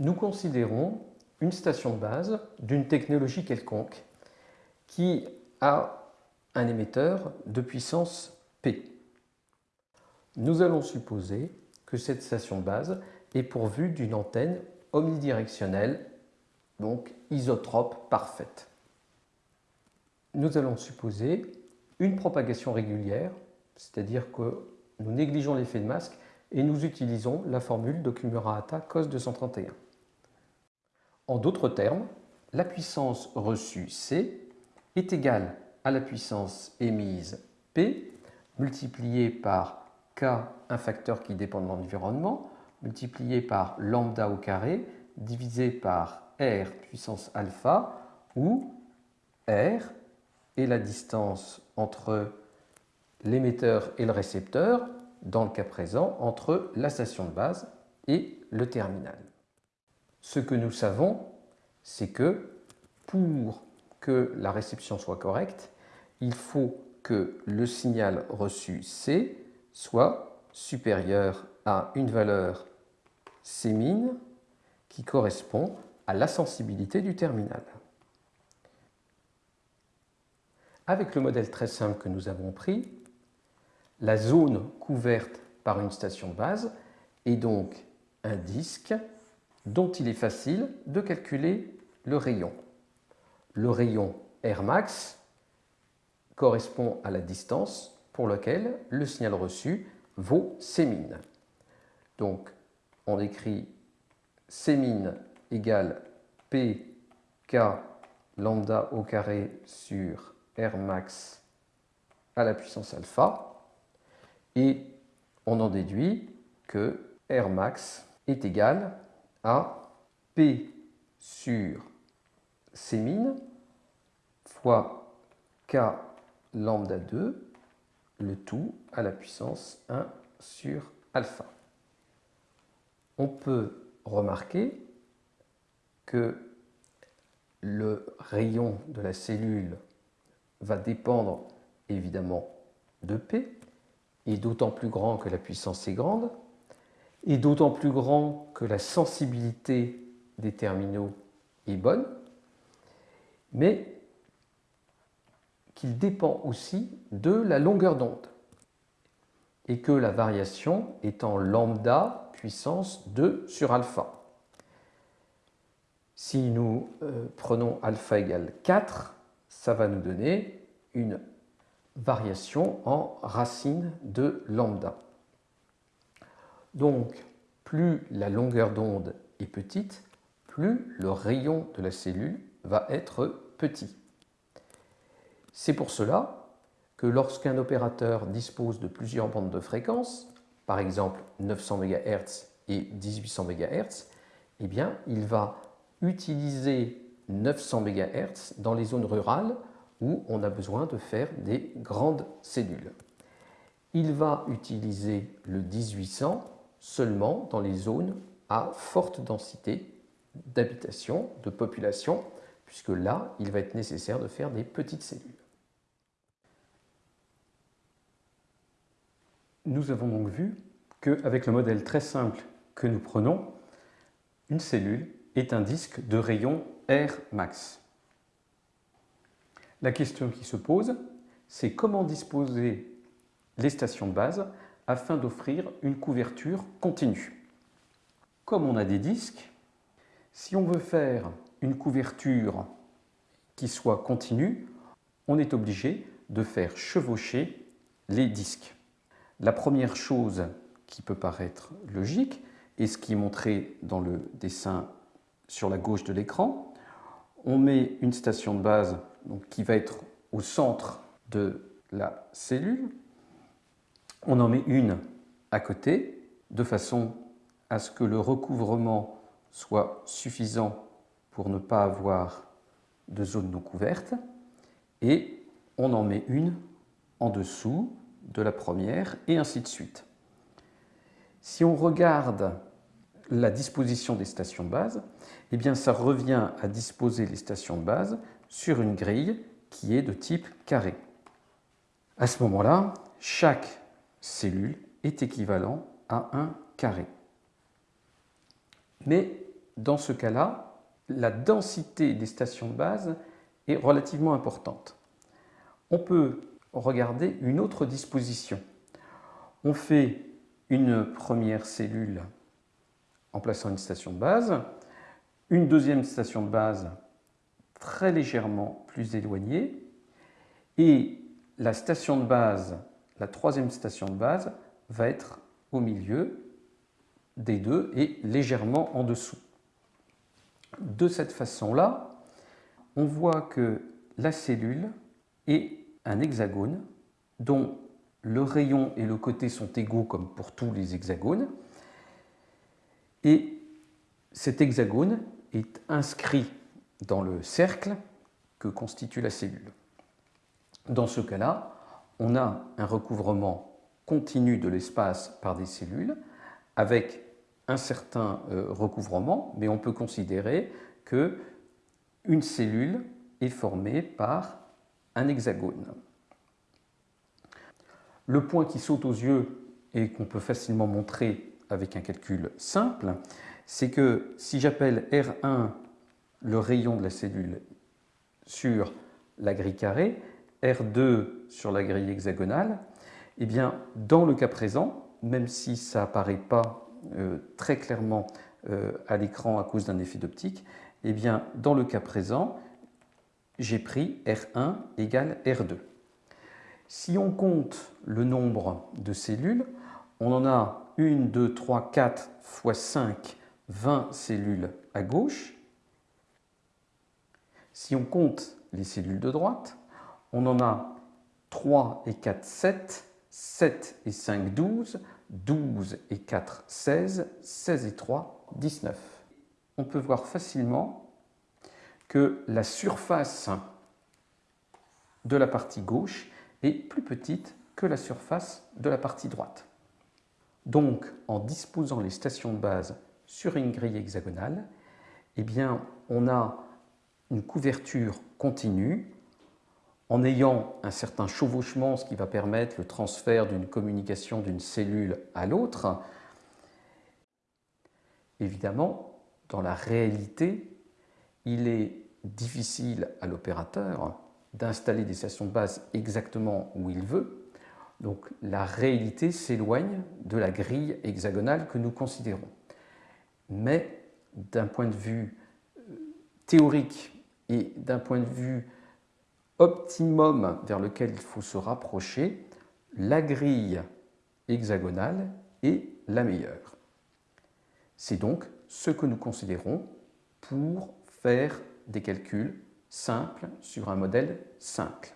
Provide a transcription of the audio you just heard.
Nous considérons une station de base d'une technologie quelconque qui a un émetteur de puissance P. Nous allons supposer que cette station de base est pourvue d'une antenne omnidirectionnelle, donc isotrope parfaite. Nous allons supposer une propagation régulière, c'est-à-dire que nous négligeons l'effet de masque et nous utilisons la formule d'Okumura-Hata cos 231. En d'autres termes, la puissance reçue C est égale à la puissance émise P multipliée par K, un facteur qui dépend de l'environnement, multiplié par lambda au carré divisé par R puissance alpha où R est la distance entre l'émetteur et le récepteur, dans le cas présent, entre la station de base et le terminal. Ce que nous savons, c'est que pour que la réception soit correcte, il faut que le signal reçu C soit supérieur à une valeur C qui correspond à la sensibilité du terminal. Avec le modèle très simple que nous avons pris, la zone couverte par une station de base est donc un disque dont il est facile de calculer le rayon. Le rayon Rmax correspond à la distance pour laquelle le signal reçu vaut C min. Donc on écrit C min égale P K lambda au carré sur R max à la puissance alpha et on en déduit que R max est égal P sur C min fois K lambda 2, le tout à la puissance 1 sur alpha. On peut remarquer que le rayon de la cellule va dépendre évidemment de P, et d'autant plus grand que la puissance est grande, et d'autant plus grand que la sensibilité des terminaux est bonne, mais qu'il dépend aussi de la longueur d'onde et que la variation est en lambda puissance 2 sur alpha. Si nous euh, prenons alpha égale 4, ça va nous donner une variation en racine de lambda. Donc, plus la longueur d'onde est petite, plus le rayon de la cellule va être petit. C'est pour cela que lorsqu'un opérateur dispose de plusieurs bandes de fréquences, par exemple 900 MHz et 1800 MHz, eh bien, il va utiliser 900 MHz dans les zones rurales où on a besoin de faire des grandes cellules. Il va utiliser le 1800 seulement dans les zones à forte densité d'habitation, de population, puisque là, il va être nécessaire de faire des petites cellules. Nous avons donc vu qu'avec le modèle très simple que nous prenons, une cellule est un disque de rayon R max. La question qui se pose, c'est comment disposer les stations de base afin d'offrir une couverture continue. Comme on a des disques, si on veut faire une couverture qui soit continue, on est obligé de faire chevaucher les disques. La première chose qui peut paraître logique, et ce qui est montré dans le dessin sur la gauche de l'écran. On met une station de base qui va être au centre de la cellule. On en met une à côté de façon à ce que le recouvrement soit suffisant pour ne pas avoir de zone non couverte. Et on en met une en dessous de la première et ainsi de suite. Si on regarde la disposition des stations de base, eh bien ça revient à disposer les stations de base sur une grille qui est de type carré. À ce moment-là, chaque cellule est équivalent à un carré. Mais dans ce cas-là, la densité des stations de base est relativement importante. On peut regarder une autre disposition. On fait une première cellule en plaçant une station de base, une deuxième station de base très légèrement plus éloignée, et la station de base, la troisième station de base, va être au milieu des deux et légèrement en dessous. De cette façon-là, on voit que la cellule est un hexagone dont le rayon et le côté sont égaux comme pour tous les hexagones. Et cet hexagone est inscrit dans le cercle que constitue la cellule. Dans ce cas-là, on a un recouvrement continu de l'espace par des cellules avec un certain euh, recouvrement, mais on peut considérer que une cellule est formée par un hexagone. Le point qui saute aux yeux et qu'on peut facilement montrer avec un calcul simple, c'est que si j'appelle R1 le rayon de la cellule sur la grille carrée, R2 sur la grille hexagonale, eh bien, dans le cas présent, même si ça n'apparaît pas euh, très clairement euh, à l'écran à cause d'un effet d'optique, eh bien, dans le cas présent, j'ai pris R1 égale R2. Si on compte le nombre de cellules, on en a 1, 2, 3, 4 fois 5, 20 cellules à gauche. Si on compte les cellules de droite, on en a 3 et 4, 7, 7 et 5, 12, 12 et 4, 16, 16 et 3, 19. On peut voir facilement que la surface de la partie gauche est plus petite que la surface de la partie droite. Donc, en disposant les stations de base sur une grille hexagonale, eh bien, on a une couverture continue en ayant un certain chevauchement, ce qui va permettre le transfert d'une communication d'une cellule à l'autre. Évidemment, dans la réalité, il est difficile à l'opérateur d'installer des stations de base exactement où il veut. Donc la réalité s'éloigne de la grille hexagonale que nous considérons. Mais d'un point de vue euh, théorique et d'un point de vue optimum vers lequel il faut se rapprocher, la grille hexagonale est la meilleure. C'est donc ce que nous considérons pour faire des calculs simples sur un modèle simple.